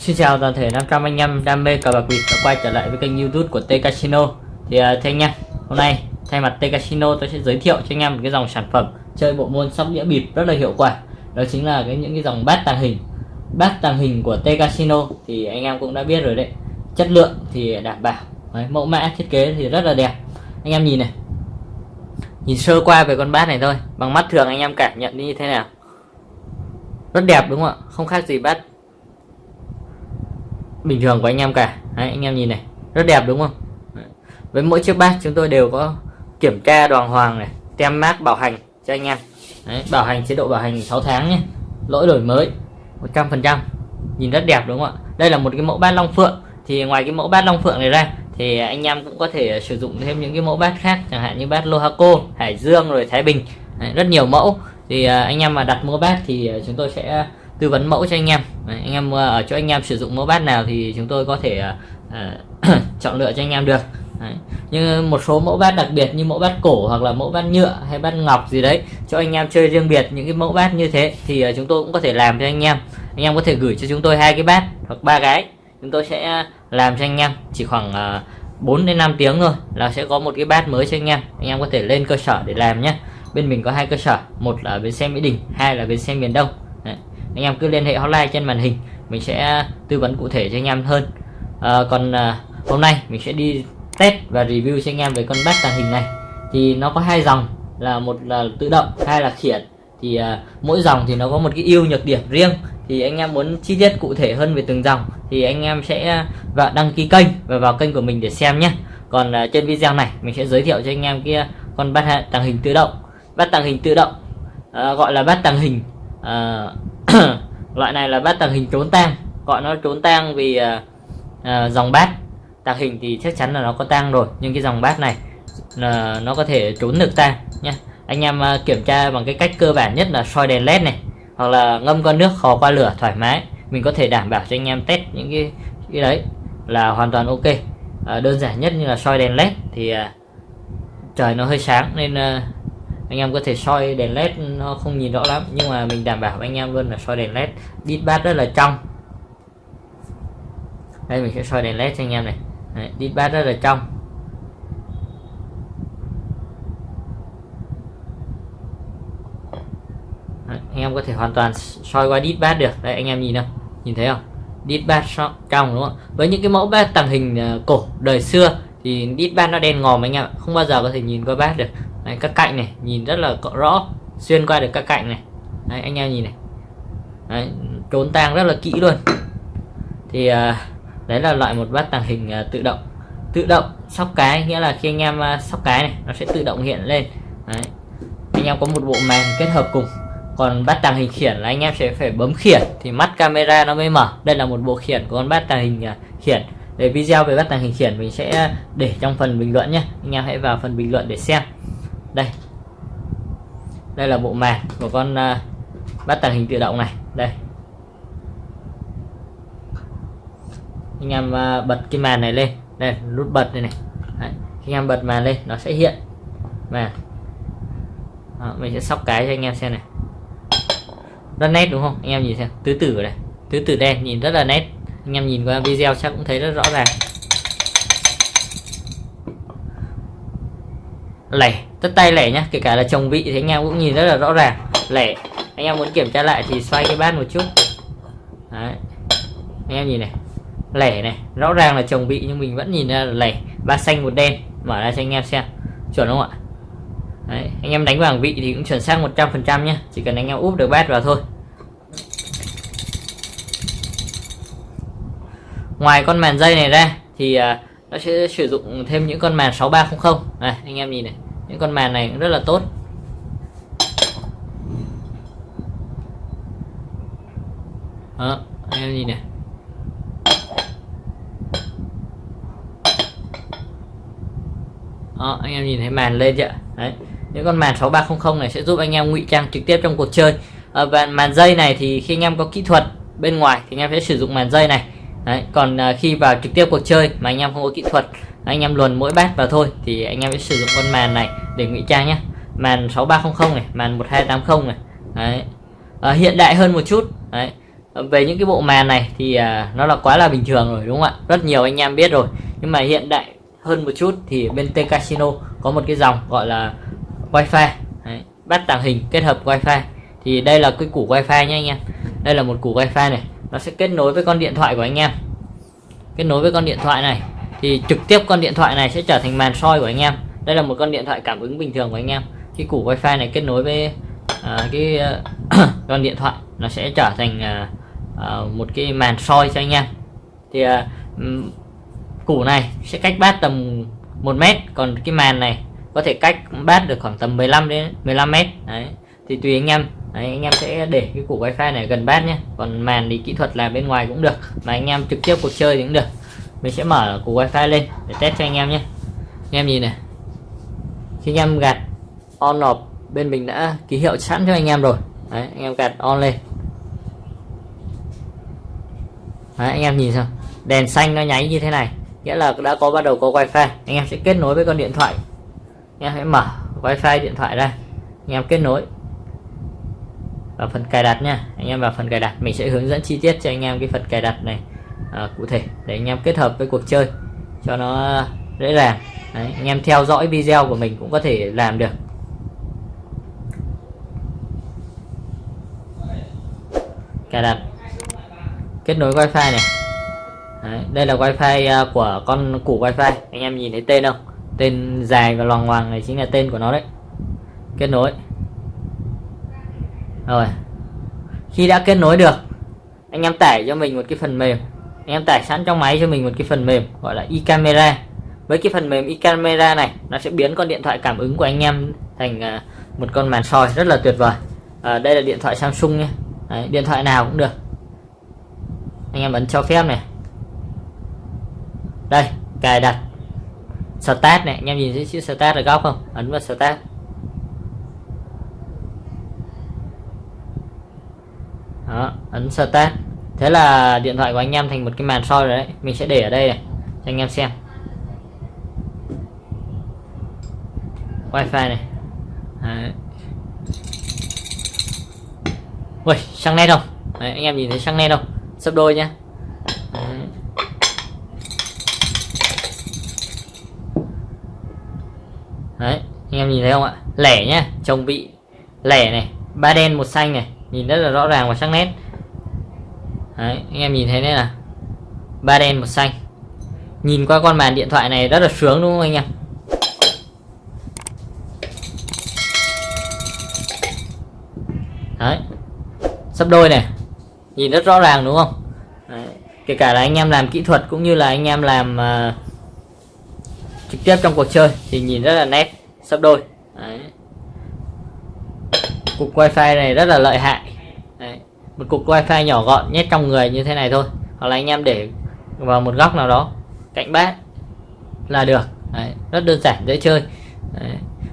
Xin chào toàn thể 500 anh em đam mê cờ bạc bịp đã quay trở lại với kênh youtube của T Casino. Thì uh, thưa anh em, hôm nay thay mặt T Casino tôi sẽ giới thiệu cho anh em một cái dòng sản phẩm chơi bộ môn sóc đĩa bịp rất là hiệu quả. Đó chính là cái những cái dòng bát tàng hình. Bát tàng hình của T Casino thì anh em cũng đã biết rồi đấy. Chất lượng thì đảm bảo. Đấy, Mẫu mã thiết kế thì rất là đẹp. Anh em nhìn này. Nhìn sơ qua về con bát này thôi. Bằng mắt thường anh em cảm nhận như thế nào? Rất đẹp đúng không ạ? Không khác gì bát bình thường của anh em cả. Đấy, anh em nhìn này. Rất đẹp đúng không? Đấy. với mỗi chiếc bát chúng tôi đều có kiểm tra đoàn hoàng này tem mát bảo hành cho anh em. Đấy, bảo hành chế độ bảo hành 6 tháng nhé. Lỗi đổi mới. 100% nhìn rất đẹp đúng không ạ? Đây là một cái mẫu bát long phượng. Thì ngoài cái mẫu bát long phượng này ra thì anh em cũng có thể sử dụng thêm những cái mẫu bát khác chẳng hạn như bát Lohaco Hải Dương rồi Thái Bình. Đấy, rất nhiều mẫu. Thì à, anh em mà đặt mua bát thì à, chúng tôi sẽ tư vấn mẫu cho anh em. Đấy, anh em ở chỗ anh em sử dụng mẫu bát nào thì chúng tôi có thể uh, chọn lựa cho anh em được. Đấy. nhưng một số mẫu bát đặc biệt như mẫu bát cổ hoặc là mẫu bát nhựa hay bát ngọc gì đấy cho anh em chơi riêng biệt những cái mẫu bát như thế thì chúng tôi cũng có thể làm cho anh em anh em có thể gửi cho chúng tôi hai cái bát hoặc ba cái. Chúng tôi sẽ à, làm cho anh em. Chỉ khoảng à, 4 đến 5 tiếng thôi là sẽ có một cái bát mới cho anh em. Anh em có thể lên cơ sở để làm nhé bên mình có hai cơ sở. Một là bến xe mỹ đình hai là bến xe miền đông. Đấy. Anh em cứ liên hệ hotline trên màn hình. Mình sẽ à, tư vấn cụ thể cho anh em hơn. À, còn à, hôm nay mình sẽ đi test và review cho anh em về con bát tàng hình này. Thì nó có hai dòng là một là tự động hai là khiển. Thì à, mỗi dòng thì nó có một cái ưu nhược điểm riêng thì anh em muốn chi tiết cụ thể hơn về từng dòng thì anh em sẽ à, vào đăng ký kênh và vào kênh của mình để xem nhé. Còn à, trên video này mình sẽ giới thiệu cho anh em kia à, con bát tàng hình tự động. Bát tàng hình tự động à, gọi là bát tàng hình à, loại này là bát tàng hình trốn tang. Gọi nó trốn tang vì à, à, dòng bát. Tàng hình thì chắc chắn là nó có tang rồi nhưng cái dòng bát này là nó có thể trốn được tang nhé. Anh em kiểm tra bằng cái cách cơ bản nhất là soi đèn led này hoặc là ngâm con nước khò qua lửa thoải mái mình có thể đảm bảo cho anh em test những cái cái đấy là hoàn toàn ok. À, đơn giản nhất như là soi đèn led thì à, trời nó hơi sáng nên à, anh em có thể soi đèn led nó không nhìn rõ lắm nhưng mà mình đảm bảo anh em luôn là soi đèn led đít bát rất là trong. Đây mình sẽ soi đèn led cho anh em này. Đít bát rất là trong Đấy, anh em có thể hoàn toàn soi qua đít bát được. Đây anh em nhìn không nhìn thấy không? Đít bát trong đúng không? Với những cái mẫu bát tàng hình à, cổ đời xưa thì đít bát nó đen ngòm anh em không bao giờ có thể nhìn qua bát được. Đấy, các cạnh này nhìn rất là rõ xuyên qua được các cạnh này. Đấy, anh em nhìn này. Đấy, trốn tang rất là kỹ luôn. Thì à, đấy là loại một bát tàng hình à, tự động. Tự động sóc cái nghĩa là khi anh em sóc cái này nó sẽ tự động hiện lên. Đấy. anh em có một bộ màn kết hợp cùng còn bát tàng hình khiển là anh em sẽ phải bấm khiển thì mắt camera nó mới mở. Đây là một bộ khiển của con bát tàng hình à, khiển. Để video về bát tàng hình khiển mình sẽ để trong phần bình luận nhé. Anh em hãy vào phần bình luận để xem. Đây. Đây là bộ màn của con à, bát tàng hình tự động này. Đây. Anh em à, bật cái màn này lên. Đây nút bật đây này. Đấy. khi anh em bật màn lên nó sẽ hiện. Màn. Đó, mình sẽ sóc cái cho anh em xem này rất nét, đúng không? Anh em nhìn xem. Tứ tử này tứ tử đen, nhìn rất là nét. Anh em nhìn qua video chắc cũng thấy rất rõ ràng. Lẻ. Tất tay lẻ nhá. Kể cả là chồng vị thì anh em cũng nhìn rất là rõ ràng. Lẻ. Anh em muốn kiểm tra lại thì xoay cái bát một chút. Đấy. anh em nhìn này. Lẻ này. Rõ ràng là chồng vị nhưng mình vẫn nhìn ra là lẻ. Ba xanh một đen. Mở ra cho anh em xem. Chuẩn không ạ? Đấy. anh em đánh vàng vị thì cũng chuẩn xác 100% nhé chỉ cần anh em úp được bát vào thôi. Ngoài con màn dây này ra thì uh, nó sẽ sử dụng thêm những con màn 6300 này anh em nhìn này những con màn này cũng rất là tốt. Đó anh em nhìn này. Đó anh em nhìn thấy màn lên chưa? Đấy những con màn 6300 này sẽ giúp anh em ngụy trang trực tiếp trong cuộc chơi. À, và màn dây này thì khi anh em có kỹ thuật bên ngoài thì anh em sẽ sử dụng màn dây này. Đấy, còn à, khi vào trực tiếp cuộc chơi mà anh em không có kỹ thuật anh em luồn mỗi bát vào thôi thì anh em sẽ sử dụng con màn này để ngụy trang nhé màn 6300 này màn 1280 này. Đấy. À, hiện đại hơn một chút. Đấy. về những cái bộ màn này thì à, nó là quá là bình thường rồi đúng không ạ? Rất nhiều anh em biết rồi. Nhưng mà hiện đại hơn một chút thì bên T Casino có một cái dòng gọi là wifi. Đấy. bắt tàng hình kết hợp wifi. Thì đây là cái củ wifi nhé anh em. Đây là một củ wifi này nó sẽ kết nối với con điện thoại của anh em. Kết nối với con điện thoại này thì trực tiếp con điện thoại này sẽ trở thành màn soi của anh em. Đây là một con điện thoại cảm ứng bình thường của anh em. Cái củ wifi này kết nối với à, cái uh, con điện thoại nó sẽ trở thành uh, uh, một cái màn soi cho anh em. Thì uh, củ này sẽ cách bát tầm 1 mét còn cái màn này có thể cách bát được khoảng tầm 15 đến 15 mét. Đấy thì tùy anh em. Đấy, anh em sẽ để cái củ wifi này gần bát nhé. Còn màn thì kỹ thuật làm bên ngoài cũng được. Mà anh em trực tiếp cuộc chơi thì cũng được. Mình sẽ mở củ wifi lên để test cho anh em nhé. Anh em nhìn này. Khi anh em gạt on off bên mình đã ký hiệu sẵn cho anh em rồi. Đấy, anh em gạt on lên. Đấy, anh em nhìn sao đèn xanh nó nháy như thế này. Nghĩa là đã có bắt đầu có wifi. Anh em sẽ kết nối với con điện thoại. Anh em hãy mở wifi điện thoại ra. Anh em kết nối vào phần cài đặt nha. Anh em vào phần cài đặt mình sẽ hướng dẫn chi tiết cho anh em cái phần cài đặt này. À, cụ thể để anh em kết hợp với cuộc chơi cho nó dễ dàng. Đấy, anh em theo dõi video của mình cũng có thể làm được. Cài đặt. Kết nối wifi này. Đấy, đây là wifi à, của con củ wifi. Anh em nhìn thấy tên không? Tên dài và loằng ngoằng này chính là tên của nó đấy. Kết nối rồi. Khi đã kết nối được anh em tải cho mình một cái phần mềm. Anh em tải sẵn trong máy cho mình một cái phần mềm gọi là iCamera. với cái phần mềm iCamera này nó sẽ biến con điện thoại cảm ứng của anh em thành à, một con màn soi rất là tuyệt vời. À, đây là điện thoại Samsung nhé. Đấy, điện thoại nào cũng được. Anh em ấn cho phép này. Đây cài đặt. Start này anh em nhìn thấy chữ start ở góc không? Ấn vào start đó ấn start thế là điện thoại của anh em thành một cái màn soi rồi đấy. Mình sẽ để ở đây này cho anh em xem. Wifi này. Đấy. Ui, sang nét không? Đấy, anh em nhìn thấy sang nét không? Sấp đôi nhá. Đấy. đấy anh em nhìn thấy không ạ? Lẻ nhá chồng bị lẻ này ba đen một xanh này. Nhìn rất là rõ ràng và sắc nét Đấy, anh em nhìn thấy đấy là ba đen một xanh. Nhìn qua con màn điện thoại này rất là sướng đúng không anh em? Đấy. Sắp đôi này. Nhìn rất rõ ràng đúng không? Đấy. kể cả là anh em làm kỹ thuật cũng như là anh em làm uh, trực tiếp trong cuộc chơi thì nhìn rất là nét sắp đôi. Đấy. Cục wifi này rất là lợi hại một cục wifi nhỏ gọn nhét trong người như thế này thôi. Hoặc là anh em để vào một góc nào đó cạnh bát là được. Đấy. rất đơn giản dễ chơi. Đấy.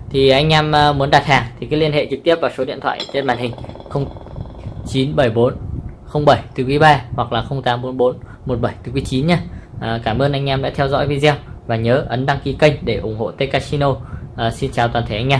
thì anh em ờ, muốn đặt hàng thì cứ liên hệ trực tiếp vào số điện thoại trên màn hình 0974 07 từ quý 3 hoặc là 0844 17 từ quý 9 nha à, cảm ơn anh em đã theo dõi video và nhớ ấn đăng ký kênh để ủng hộ T Casino. À, xin chào toàn thể anh em.